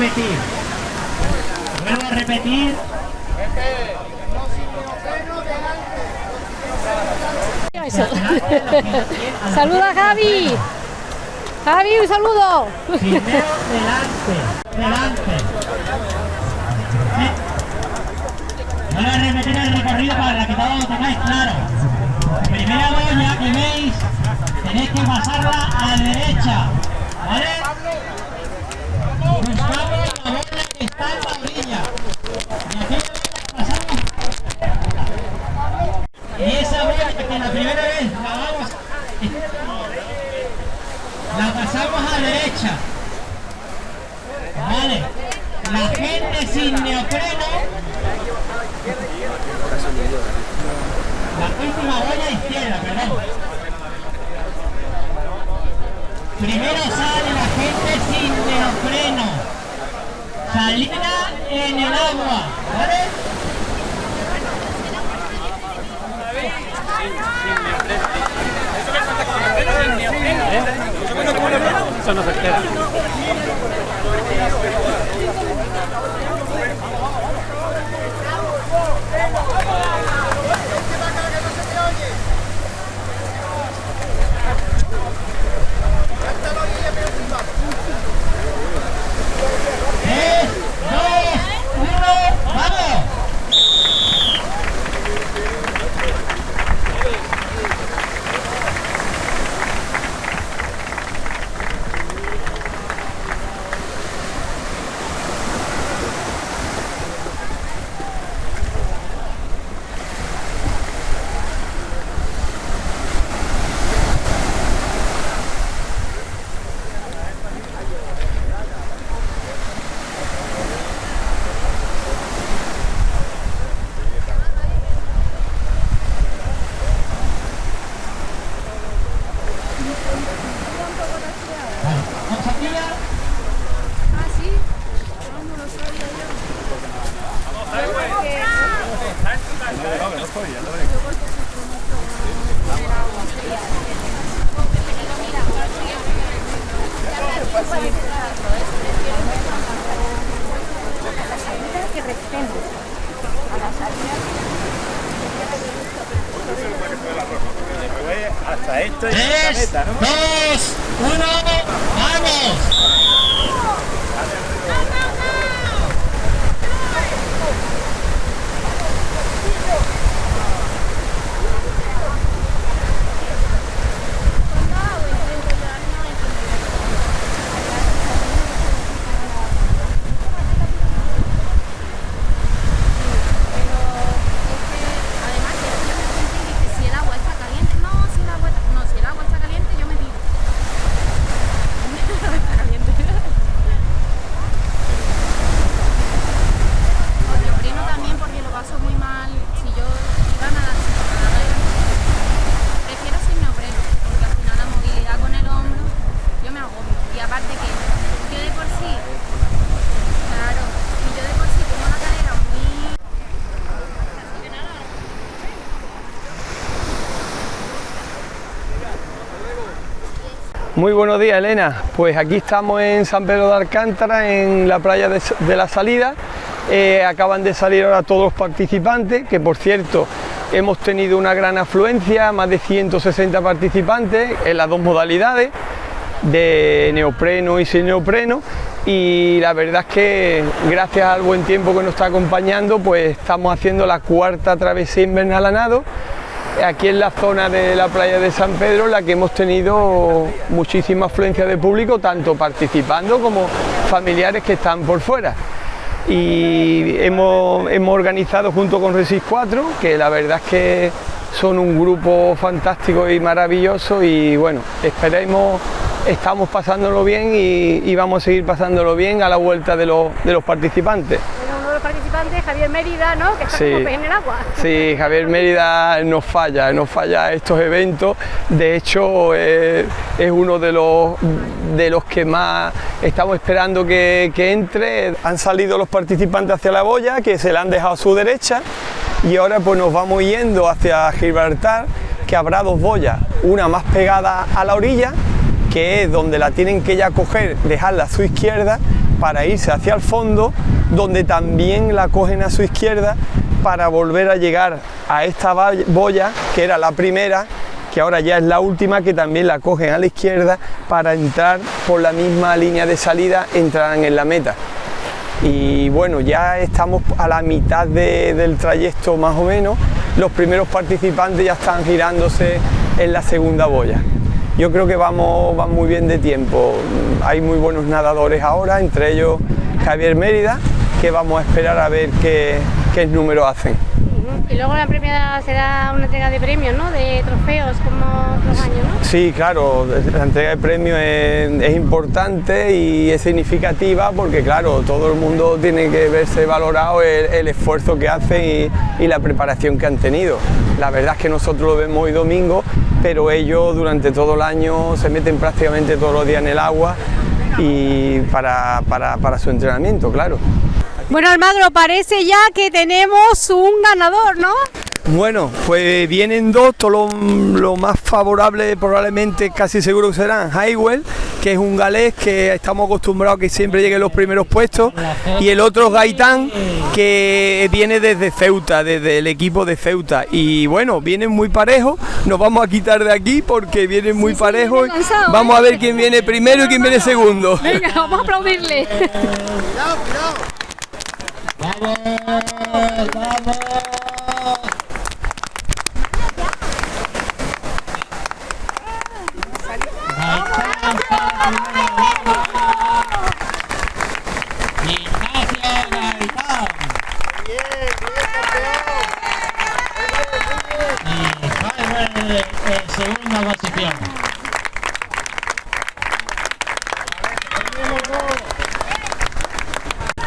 repetir. Vuelvo a repetir. Saluda Javi. Javi, un saludo. Primero delante. Delante. Vuelvo a repetir el recorrido para que todos lo tengáis claro. Primera boya que veis, tenéis que pasarla a la derecha. ¿Vale? Buscamos la boya que está en la orilla. Y pasamos. Y esa boya que la primera vez la vamos la pasamos a derecha. Vale. La gente sin neopreno. La última boya izquierda, perdón. Primero sale la gente sin neopreno. Salida en el agua, ¿vale? Eso no se espera. Esto es Tres, meta, ¿no? dos, uno, ¡vamos! Además, que yo me pregunté y dije, si el agua está caliente, no, si el agua está, no, si el agua está caliente, yo me tiro. El agua está caliente. Con neopreno también porque lo paso muy mal. Si yo iba a nadar, si a nadar iba- prefiero sin neopreno, porque al final la movilidad con el hombro, yo me agobio. Y aparte que yo de por sí, claro, y yo de por sí tengo la cadera muy Muy buenos días, Elena. Pues aquí estamos en San Pedro de Alcántara, en la playa de, la salida. Eh, acaban de salir ahora todos los participantes, que por cierto hemos tenido una gran afluencia, más de 160 participantes en las dos modalidades, de neopreno y sin neopreno. Y la verdad es que gracias al buen tiempo que nos está acompañando, pues estamos haciendo la cuarta travesía invernal a nado aquí en la zona de la playa de San Pedro la que hemos tenido muchísima afluencia de público, tanto participando como familiares que están por fuera. Y hemos, hemos organizado junto con Resis 4, que la verdad es que son un grupo fantástico y maravilloso y bueno, esperemos, estamos pasándolo bien y, y vamos a seguir pasándolo bien a la vuelta de los, de los participantes. Javier Mérida, ¿no? Que está Sí. como en el agua. Sí, Javier Mérida nos falla, nos falla estos eventos. De hecho, eh, es uno de los, de los que más estamos esperando que, que entre. Han salido los participantes hacia la boya, que se la han dejado a su derecha, y ahora pues nos vamos yendo hacia Gibraltar, que habrá dos boyas, una más pegada a la orilla, que es donde la tienen que ya coger, dejarla a su izquierda, para irse hacia el fondo, donde también la cogen a su izquierda para volver a llegar a esta boya, que era la primera, que ahora ya es la última, que también la cogen a la izquierda para entrar por la misma línea de salida, entrarán en la meta. Y bueno, ya estamos a la mitad del trayecto más o menos, los primeros participantes ya están girándose en la segunda boya. Yo creo que vamos, muy bien de tiempo, hay muy buenos nadadores ahora, entre ellos Javier Mérida, que vamos a esperar a ver qué, qué número hacen. Y luego la premia será una entrega de premios, ¿no? De trofeos como otros años, ¿no? Sí, claro, la entrega de premios es, importante y es significativa porque, claro, todo el mundo tiene que verse valorado el, esfuerzo que hacen y, la preparación que han tenido. La verdad es que nosotros lo vemos hoy domingo, pero ellos durante todo el año se meten prácticamente todos los días en el agua y para, para su entrenamiento, claro. Bueno, Almagro, parece ya que tenemos un ganador, ¿no? Bueno, pues vienen dos, todo lo, más favorable probablemente casi seguro que serán Highwell, que es un galés que estamos acostumbrados a que siempre llegue los primeros puestos, y el otro Gaitán, que viene desde Ceuta, desde el equipo de Ceuta. Y bueno, vienen muy parejos, nos vamos a quitar de aquí porque vienen muy parejos. vamos a ver quién viene primero y quién viene segundo. Venga, vamos a aplaudirle. ¡Vamos! ¡Vamos! Ignacio Gaitán. Bien, bien, campeón. Y Jaime en segunda posición.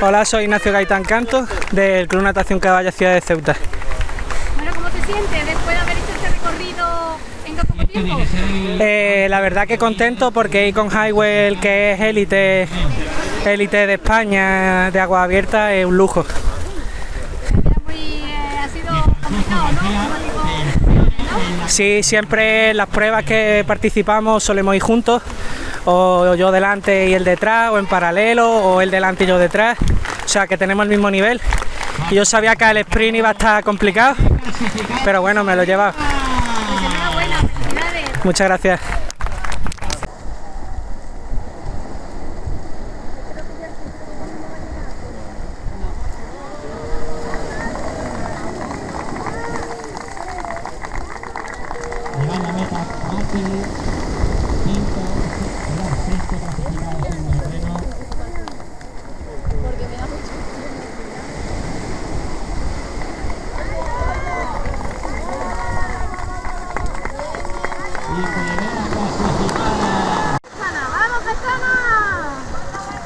Hola, soy Ignacio Gaitán Cantos del Club Natación Caballa Ciudad de Ceuta. Bueno, ¿cómo te sientes después de haber hecho este recorrido en tan poco tiempo? Eh, la verdad que contento porque ir con Highwell, que es élite élite de España de agua abierta, es un lujo. Muy, eh, ha sido complicado, ¿no? Sí, siempre las pruebas que participamos solemos ir juntos o yo delante y el detrás, o en paralelo, o el delante y yo detrás, o sea que tenemos el mismo nivel. Y yo sabía que el sprint iba a estar complicado, pero bueno, me lo lleva. Muchas gracias.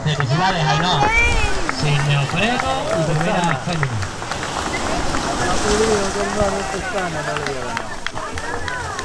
Felicidades, Ainhoa. Sin neopreno y primera fémina.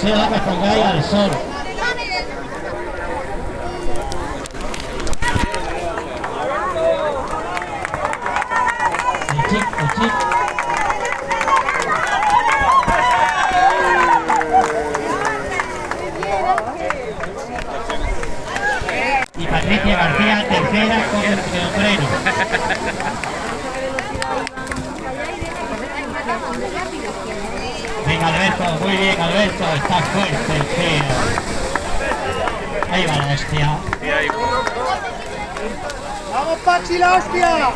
aconsejo que pongáis al sol. Y Patricia García, tercera con el neopreno. Venga Alberto, muy bien Alberto, está fuerte el tío. Ahí va la hostia. ¡Vamos, Pachi, la hostia!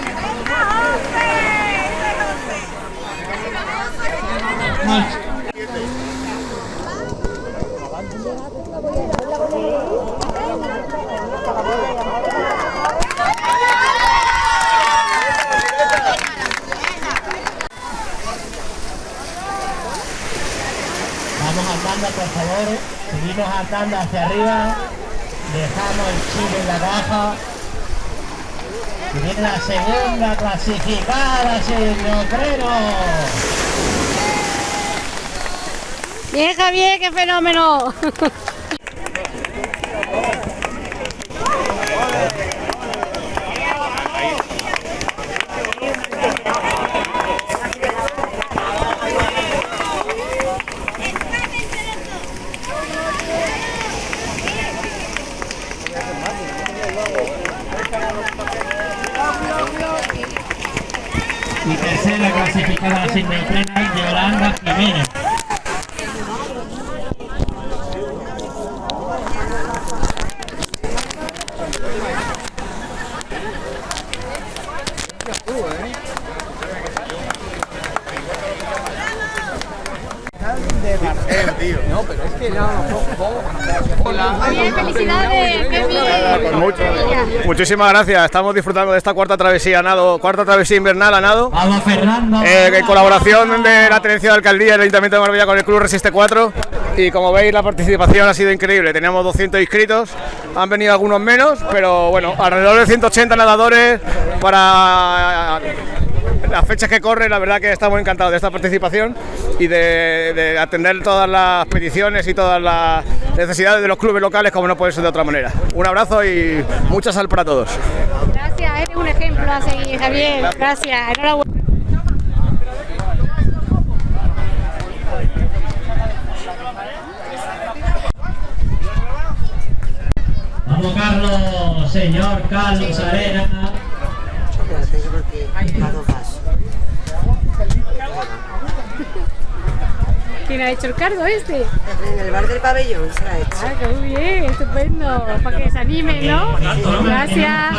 Vamos andando por Seguimos andando hacia arriba. Dejamos el chile en la caja. Y viene la segunda clasificada, Freno. Bien, Javier, qué fenómeno. tercera clasificada frena Yolanda Jiménez. Felicidades, muchísimas gracias. Estamos disfrutando de esta cuarta travesía nado, cuarta travesía invernal a nado. Vamos Fernando. eh, en colaboración de la Tenencia de Alcaldía y el Ayuntamiento de Marbella con el Club Resiste 4 y como veis la participación ha sido increíble, teníamos 200 inscritos, han venido algunos menos, pero bueno, alrededor de 180 nadadores para las fechas que corren, la verdad que estamos encantados de esta participación y de, de atender todas las peticiones y todas las necesidades de los clubes locales como no puede ser de otra manera. Un abrazo y mucha sal para todos. Gracias, eres un ejemplo a seguir, Javier. Gracias, enhorabuena. Vamos Carlos, señor Carlos Arena. ¿Quién ha hecho el cargo este? En el bar del pabellón se ha hecho. Ah, qué muy bien, estupendo. Para que se animen, ¿no? Gracias.